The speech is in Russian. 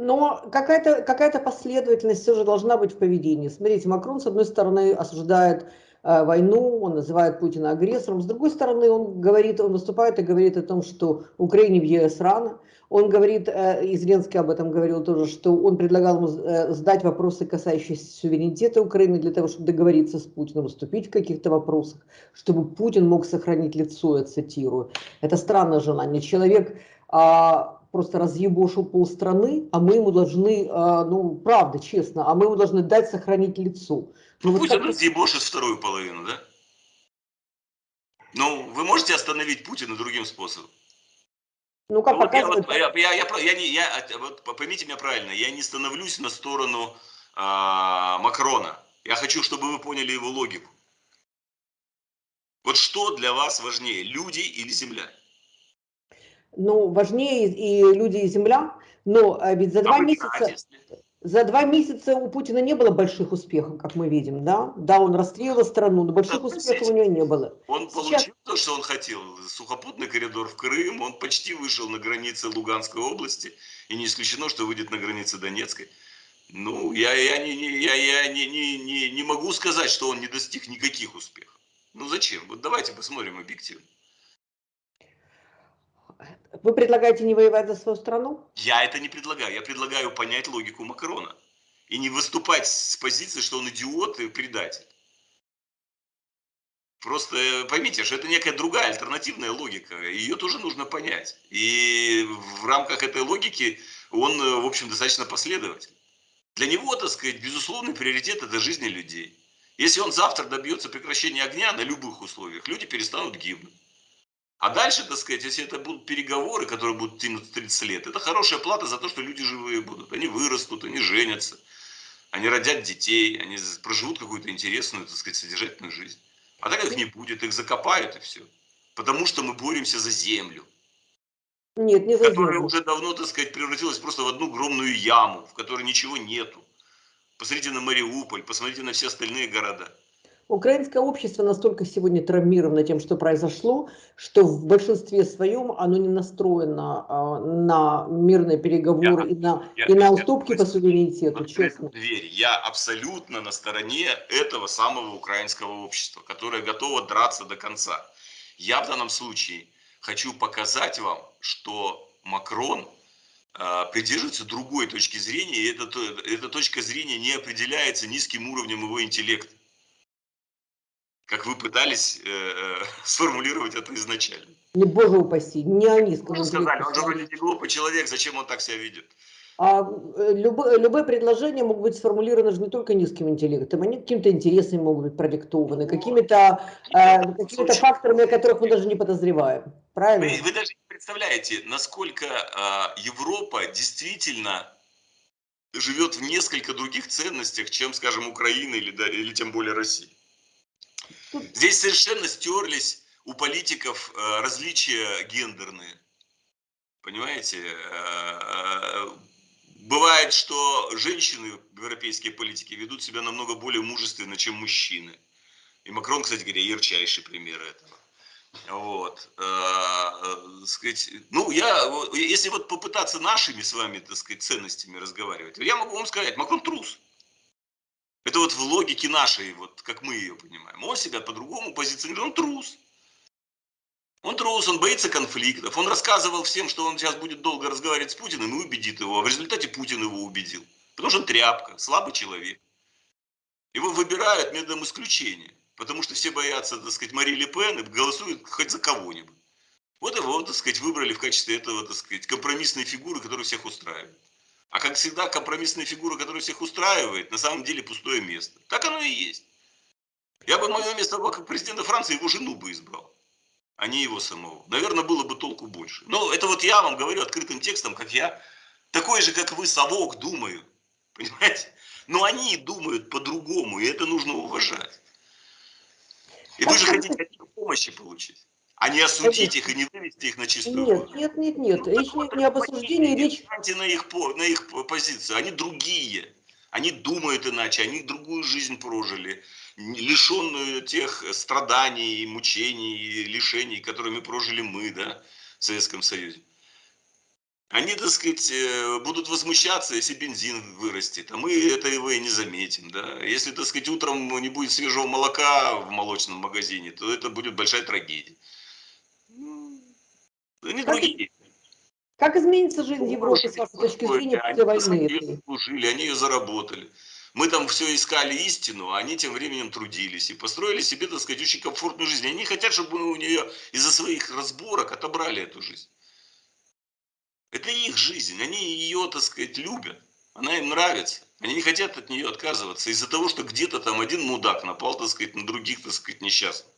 Но какая-то какая последовательность все же должна быть в поведении. Смотрите, Макрон, с одной стороны, осуждает э, войну, он называет Путина агрессором, с другой стороны, он говорит, он выступает и говорит о том, что Украине в ЕС рано. Он говорит, э, и Зеленский об этом говорил тоже, что он предлагал ему э, сдать вопросы, касающиеся суверенитета Украины, для того, чтобы договориться с Путиным, уступить в каких-то вопросах, чтобы Путин мог сохранить лицо, я цитирую. Это странное желание. Человек... А, просто разъебошил полстраны, а мы ему должны, а, ну, правда, честно, а мы ему должны дать сохранить лицо. Ну, ну Путин так... разъебошит вторую половину, да? Ну, вы можете остановить Путина другим способом? Ну, как ну, показывает... Вот я, вот, я, я, я, я, не, я, вот, поймите меня правильно, я не становлюсь на сторону а, Макрона. Я хочу, чтобы вы поняли его логику. Вот что для вас важнее, люди или земля? Ну, важнее и люди, и земля, но а, ведь за два месяца... За два месяца у Путина не было больших успехов, как мы видим, да? Да, он расстрелял страну, но больших да, успехов у него не было. Он Сейчас... получил то, что он хотел. Сухопутный коридор в Крым, он почти вышел на границы Луганской области, и не исключено, что выйдет на границы Донецкой. Ну, я, я, не, не, я, я не, не, не, не могу сказать, что он не достиг никаких успехов. Ну, зачем? Вот давайте посмотрим объективно. Вы предлагаете не воевать за свою страну? Я это не предлагаю. Я предлагаю понять логику Макрона. И не выступать с позиции, что он идиот и предатель. Просто э, поймите, что это некая другая альтернативная логика. Ее тоже нужно понять. И в рамках этой логики он, э, в общем, достаточно последовательный. Для него, так сказать, безусловный приоритет – это жизни людей. Если он завтра добьется прекращения огня на любых условиях, люди перестанут гибнуть. А дальше, так сказать, если это будут переговоры, которые будут тянуть 30 лет, это хорошая плата за то, что люди живые будут. Они вырастут, они женятся, они родят детей, они проживут какую-то интересную, так сказать, содержательную жизнь. А так их не будет, их закопают и все. Потому что мы боремся за землю. Нет, не за землю. Которая уже давно, так сказать, превратилась просто в одну огромную яму, в которой ничего нету. Посмотрите на Мариуполь, посмотрите на все остальные города. Украинское общество настолько сегодня травмировано тем, что произошло, что в большинстве своем оно не настроено а, на мирные переговоры я, и на, я, и на уступки я, по суверенитету, честно. Дверь. Я абсолютно на стороне этого самого украинского общества, которое готово драться до конца. Я в данном случае хочу показать вам, что Макрон э, придерживается другой точки зрения, и эта, эта точка зрения не определяется низким уровнем его интеллекта как вы пытались э, э сформулировать это изначально. Не боже упаси, не они сказали. сказали, он же вроде не глупый человек, зачем он так себя ведет? А э, любое, любое предложение могут быть сформулированы же не только низким интеллектом, они какими-то интересами могут быть продиктованы, ну, какими-то э, какими факторами, о которых мы даже не подозреваем. Правильно? Вы, вы даже не представляете, насколько э, Европа действительно живет в несколько других ценностях, чем, скажем, Украина или, да, или тем более Россия. Здесь совершенно стерлись у политиков э, различия гендерные. Понимаете? Э, э, бывает, что женщины в европейской политике ведут себя намного более мужественно, чем мужчины. И Макрон, кстати говоря, ярчайший пример этого. Вот, сказать, ну, я, если вот попытаться нашими с вами, так сказать, ценностями разговаривать, я могу вам сказать, Макрон трус. Это вот в логике нашей, вот как мы ее понимаем. Он себя по-другому позиционирует, он трус. Он трус, он боится конфликтов. Он рассказывал всем, что он сейчас будет долго разговаривать с Путиным и убедит его. А в результате Путин его убедил. Потому что он тряпка, слабый человек. Его выбирают методом исключения. Потому что все боятся, так сказать, Мари Ле Пен и голосуют хоть за кого-нибудь. Вот его, так сказать, выбрали в качестве этого, так сказать, компромиссной фигуры, которая всех устраивает. А как всегда, компромиссная фигура, которая всех устраивает, на самом деле пустое место. Так оно и есть. Я бы мое место как президента Франции его жену бы избрал, а не его самого. Наверное, было бы толку больше. Но это вот я вам говорю открытым текстом, как я, такой же, как вы, совок, думаю. Понимаете? Но они думают по-другому, и это нужно уважать. И вы же хотите от них помощи получить а не осудить их и не вывести их на чистую Нет, воду. нет, нет, нет. Ну, речь не, не об осуждении, речь... На их, на их позицию. Они другие. Они думают иначе, они другую жизнь прожили, лишенную тех страданий, мучений, лишений, которыми прожили мы, да, в Советском Союзе. Они, так сказать, э, будут возмущаться, если бензин вырастет, а мы этого и не заметим, да. Если, так сказать, утром не будет свежего молока в молочном магазине, то это будет большая трагедия. Ну, как, другие. Как изменится жизнь Европы, с вашей точки зрения, после войны? Они служили, они ее заработали. Мы там все искали истину, а они тем временем трудились и построили себе, так сказать, очень комфортную жизнь. Они хотят, чтобы мы у нее из-за своих разборок отобрали эту жизнь. Это их жизнь, они ее, так сказать, любят, она им нравится. Они не хотят от нее отказываться из-за того, что где-то там один мудак напал, так сказать, на других, так сказать, несчастных.